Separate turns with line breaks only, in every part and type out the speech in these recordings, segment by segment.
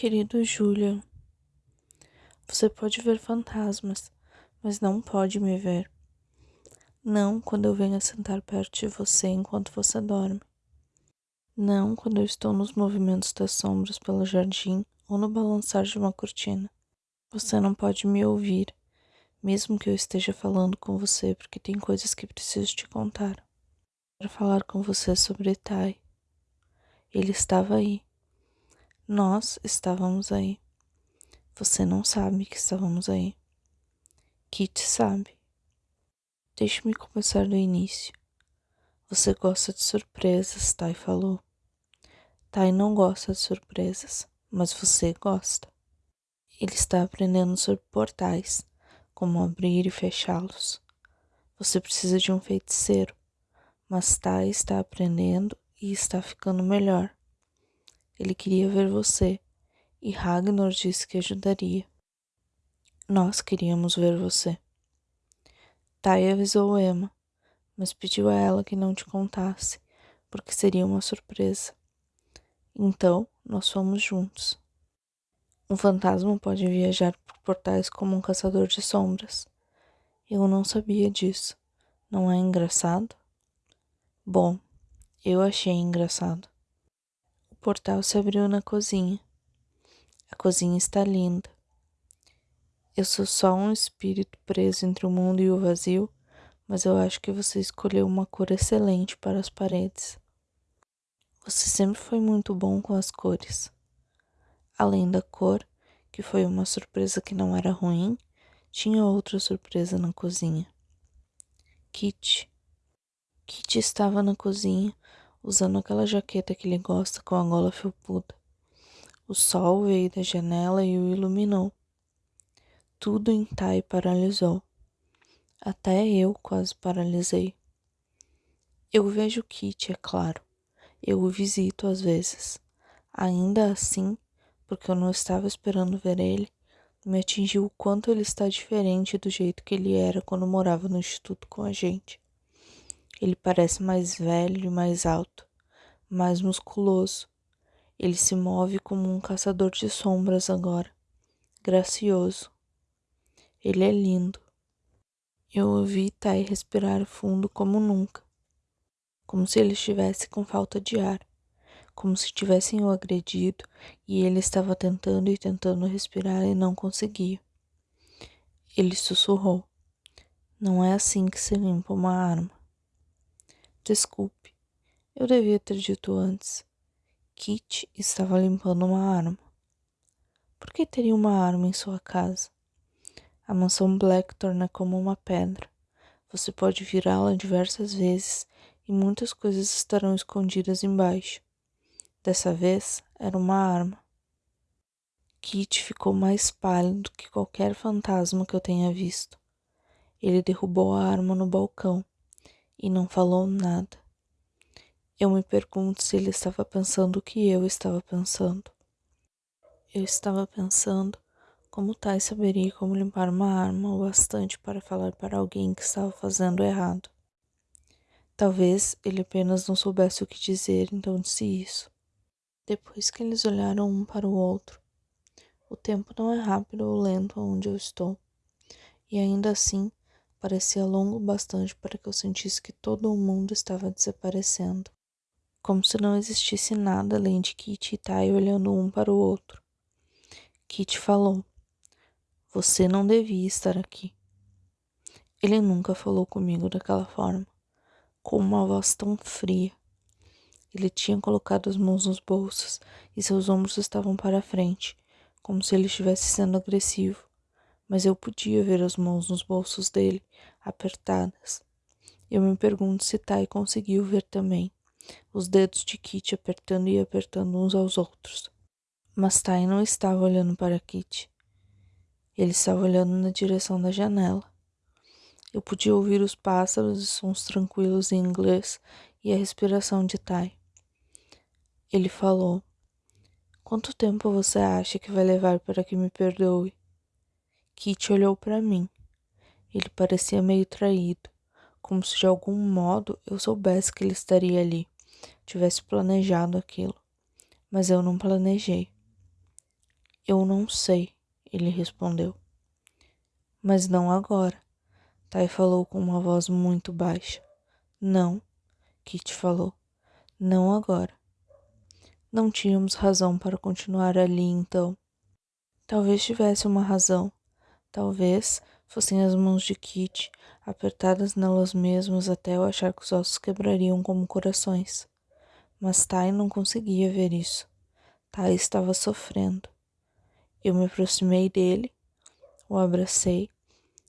Querido Julian, você pode ver fantasmas, mas não pode me ver. Não quando eu venho sentar perto de você enquanto você dorme. Não quando eu estou nos movimentos das sombras pelo jardim ou no balançar de uma cortina. Você não pode me ouvir, mesmo que eu esteja falando com você, porque tem coisas que preciso te contar. Quero falar com você sobre Tai. Ele estava aí. Nós estávamos aí. Você não sabe que estávamos aí. Kit sabe. Deixe-me começar do início. Você gosta de surpresas, Tai falou. Tai não gosta de surpresas, mas você gosta. Ele está aprendendo sobre portais, como abrir e fechá-los. Você precisa de um feiticeiro, mas Tai está aprendendo e está ficando melhor. Ele queria ver você e Ragnar disse que ajudaria. Nós queríamos ver você. Tai avisou Emma, mas pediu a ela que não te contasse, porque seria uma surpresa. Então, nós fomos juntos. Um fantasma pode viajar por portais como um caçador de sombras. Eu não sabia disso. Não é engraçado? Bom, eu achei engraçado. Portal se abriu na cozinha. A cozinha está linda. Eu sou só um espírito preso entre o mundo e o vazio, mas eu acho que você escolheu uma cor excelente para as paredes. Você sempre foi muito bom com as cores. Além da cor, que foi uma surpresa que não era ruim, tinha outra surpresa na cozinha. Kit. Kit estava na cozinha, usando aquela jaqueta que ele gosta com a gola felpuda. O sol veio da janela e o iluminou. Tudo em Tai paralisou. Até eu quase paralisei. Eu vejo Kit, é claro. Eu o visito às vezes. Ainda assim, porque eu não estava esperando ver ele, me atingiu o quanto ele está diferente do jeito que ele era quando morava no instituto com a gente. Ele parece mais velho e mais alto, mais musculoso, ele se move como um caçador de sombras agora, gracioso. Ele é lindo. Eu ouvi Tai respirar fundo como nunca, como se ele estivesse com falta de ar, como se tivessem o agredido e ele estava tentando e tentando respirar e não conseguia. Ele sussurrou: Não é assim que se limpa uma arma. Desculpe, eu devia ter dito antes. Kit estava limpando uma arma. Por que teria uma arma em sua casa? A mansão Blackthorn é como uma pedra. Você pode virá-la diversas vezes e muitas coisas estarão escondidas embaixo. Dessa vez era uma arma. Kit ficou mais pálido que qualquer fantasma que eu tenha visto. Ele derrubou a arma no balcão e não falou nada. Eu me pergunto se ele estava pensando o que eu estava pensando. Eu estava pensando como Tai saberia como limpar uma arma o bastante para falar para alguém que estava fazendo errado. Talvez ele apenas não soubesse o que dizer, então disse isso. Depois que eles olharam um para o outro, o tempo não é rápido ou lento onde eu estou, e ainda assim parecia longo bastante para que eu sentisse que todo o mundo estava desaparecendo como se não existisse nada além de Kit e Tai olhando um para o outro. Kit falou: Você não devia estar aqui. Ele nunca falou comigo daquela forma, com uma voz tão fria. Ele tinha colocado as mãos nos bolsos e seus ombros estavam para frente, como se ele estivesse sendo agressivo, mas eu podia ver as mãos nos bolsos dele, apertadas. Eu me pergunto se Tai conseguiu ver também os dedos de Kit apertando e apertando uns aos outros. Mas Tai não estava olhando para Kit. Ele estava olhando na direção da janela. Eu podia ouvir os pássaros e sons tranquilos em inglês e a respiração de Tai. Ele falou: Quanto tempo você acha que vai levar para que me perdoe? Kit olhou para mim. Ele parecia meio traído, como se de algum modo eu soubesse que ele estaria ali tivesse planejado aquilo, mas eu não planejei. Eu não sei, ele respondeu. Mas não agora. Tai falou com uma voz muito baixa. Não, Kit falou. Não agora. Não tínhamos razão para continuar ali então. Talvez tivesse uma razão. Talvez fossem as mãos de Kit, apertadas nelas mesmas até eu achar que os ossos quebrariam como corações. Mas Tai não conseguia ver isso. Tai estava sofrendo. Eu me aproximei dele, o abracei,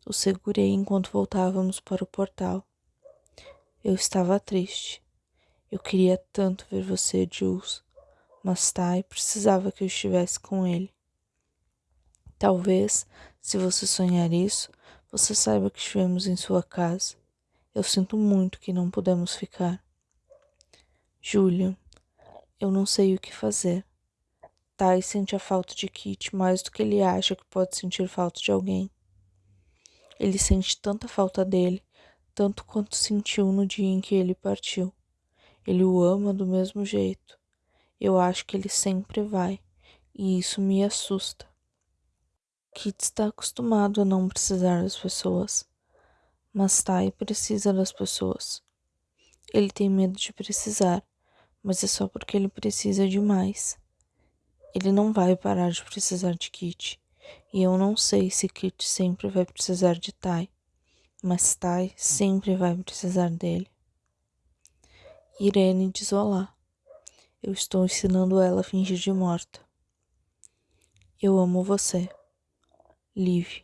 o segurei enquanto voltávamos para o portal. Eu estava triste. Eu queria tanto ver você, Jules, mas Tai precisava que eu estivesse com ele. Talvez, se você sonhar isso, você saiba que estivemos em sua casa. Eu sinto muito que não podemos ficar. Julian, eu não sei o que fazer. Tai sente a falta de Kit mais do que ele acha que pode sentir falta de alguém. Ele sente tanta falta dele, tanto quanto sentiu no dia em que ele partiu. Ele o ama do mesmo jeito. Eu acho que ele sempre vai, e isso me assusta. Kit está acostumado a não precisar das pessoas, mas Tai precisa das pessoas. Ele tem medo de precisar, mas é só porque ele precisa demais. Ele não vai parar de precisar de Kit, e eu não sei se Kit sempre vai precisar de Tai, mas Tai sempre vai precisar dele. Irene de Zola. Eu estou ensinando ela a fingir de morta. Eu amo você. leave